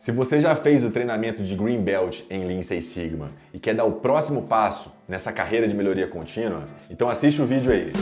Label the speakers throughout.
Speaker 1: Se você já fez o treinamento de Green Belt em Lean Six Sigma e quer dar o próximo passo nessa carreira de melhoria contínua, então assiste o vídeo aí.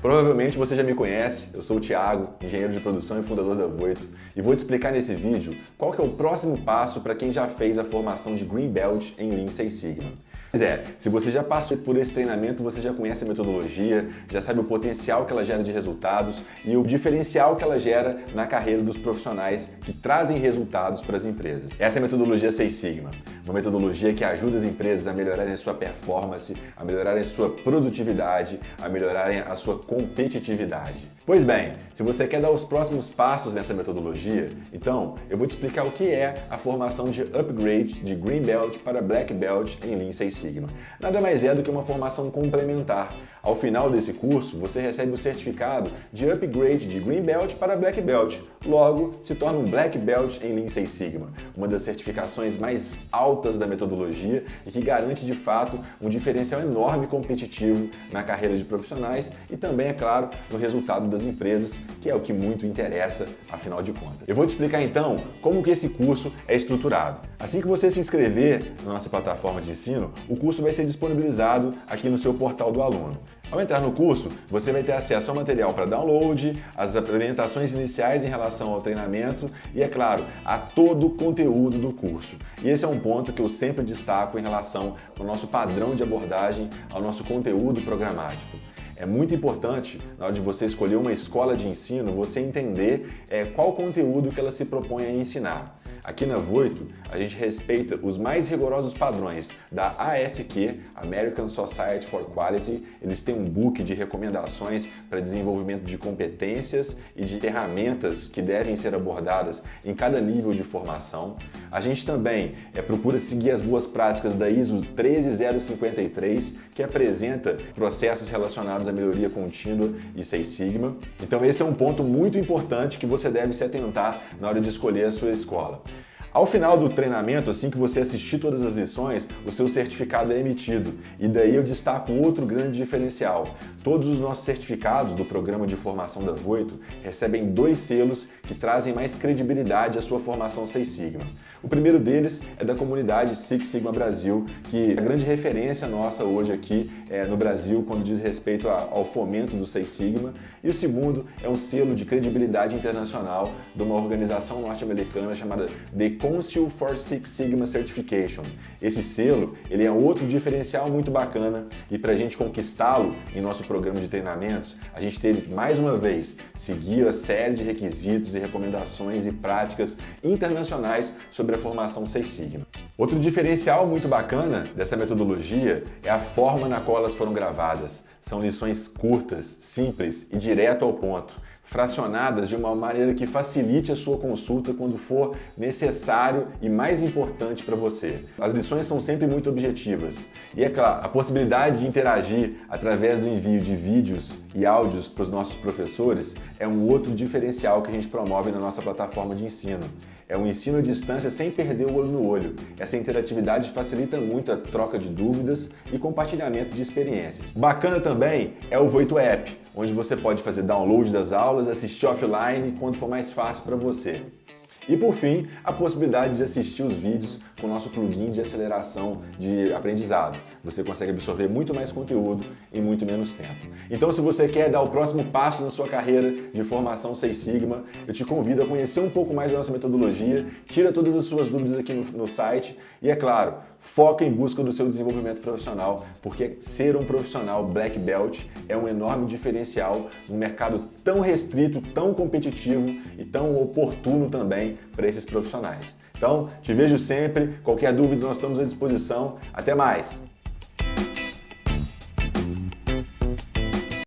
Speaker 1: Provavelmente você já me conhece, eu sou o Thiago, engenheiro de produção e fundador da Voito, e vou te explicar nesse vídeo qual é o próximo passo para quem já fez a formação de Green Belt em Lean Six Sigma. Pois é, se você já passou por esse treinamento, você já conhece a metodologia, já sabe o potencial que ela gera de resultados e o diferencial que ela gera na carreira dos profissionais que trazem resultados para as empresas. Essa é a metodologia Seis Sigma, uma metodologia que ajuda as empresas a melhorarem a sua performance, a melhorarem a sua produtividade, a melhorarem a sua competitividade. Pois bem, se você quer dar os próximos passos nessa metodologia, então eu vou te explicar o que é a formação de upgrade de Green Belt para Black Belt em Lean Six Sigma. Nada mais é do que uma formação complementar. Ao final desse curso, você recebe o certificado de upgrade de Green Belt para Black Belt. Logo, se torna um Black Belt em Lean Six Sigma, uma das certificações mais altas da metodologia e que garante de fato um diferencial enorme competitivo na carreira de profissionais e também, é claro, no resultado das empresas, que é o que muito interessa, afinal de contas. Eu vou te explicar então como que esse curso é estruturado. Assim que você se inscrever na nossa plataforma de ensino, o curso vai ser disponibilizado aqui no seu portal do aluno. Ao entrar no curso, você vai ter acesso ao material para download, as orientações iniciais em relação ao treinamento e, é claro, a todo o conteúdo do curso. E esse é um ponto que eu sempre destaco em relação ao nosso padrão de abordagem, ao nosso conteúdo programático. É muito importante, na hora de você escolher uma escola de ensino, você entender é, qual conteúdo que ela se propõe a ensinar. Aqui na Voito, a gente respeita os mais rigorosos padrões da ASQ, American Society for Quality. Eles têm um book de recomendações para desenvolvimento de competências e de ferramentas que devem ser abordadas em cada nível de formação. A gente também é, procura seguir as boas práticas da ISO 13053, que apresenta processos relacionados à melhoria contínua e Seis Sigma. Então esse é um ponto muito importante que você deve se atentar na hora de escolher a sua escola. Ao final do treinamento, assim que você assistir todas as lições, o seu certificado é emitido. E daí eu destaco outro grande diferencial. Todos os nossos certificados do programa de formação da Voito recebem dois selos que trazem mais credibilidade à sua formação Seis Sigma. O primeiro deles é da comunidade Six Sigma Brasil, que é a grande referência nossa hoje aqui é, no Brasil quando diz respeito ao fomento do Seis Sigma. E o segundo é um selo de credibilidade internacional de uma organização norte-americana chamada The Council for Six Sigma Certification. Esse selo ele é outro diferencial muito bacana e para a gente conquistá-lo em nosso programa de treinamentos, a gente teve mais uma vez seguir a série de requisitos e recomendações e práticas internacionais sobre a formação Seis Sigma. Outro diferencial muito bacana dessa metodologia é a forma na qual elas foram gravadas. São lições curtas, simples e direto ao ponto fracionadas de uma maneira que facilite a sua consulta quando for necessário e mais importante para você. As lições são sempre muito objetivas. E é claro, a possibilidade de interagir através do envio de vídeos e áudios para os nossos professores é um outro diferencial que a gente promove na nossa plataforma de ensino. É um ensino à distância sem perder o olho no olho. Essa interatividade facilita muito a troca de dúvidas e compartilhamento de experiências. Bacana também é o Voito App, onde você pode fazer download das aulas, assistir offline quando for mais fácil para você. E por fim, a possibilidade de assistir os vídeos com o nosso plugin de aceleração de aprendizado. Você consegue absorver muito mais conteúdo em muito menos tempo. Então se você quer dar o próximo passo na sua carreira de formação Seis Sigma, eu te convido a conhecer um pouco mais da nossa metodologia, tira todas as suas dúvidas aqui no, no site e, é claro, foca em busca do seu desenvolvimento profissional, porque ser um profissional Black Belt é um enorme diferencial num mercado tão restrito, tão competitivo e tão oportuno também para esses profissionais. Então, te vejo sempre. Qualquer dúvida, nós estamos à disposição. Até mais!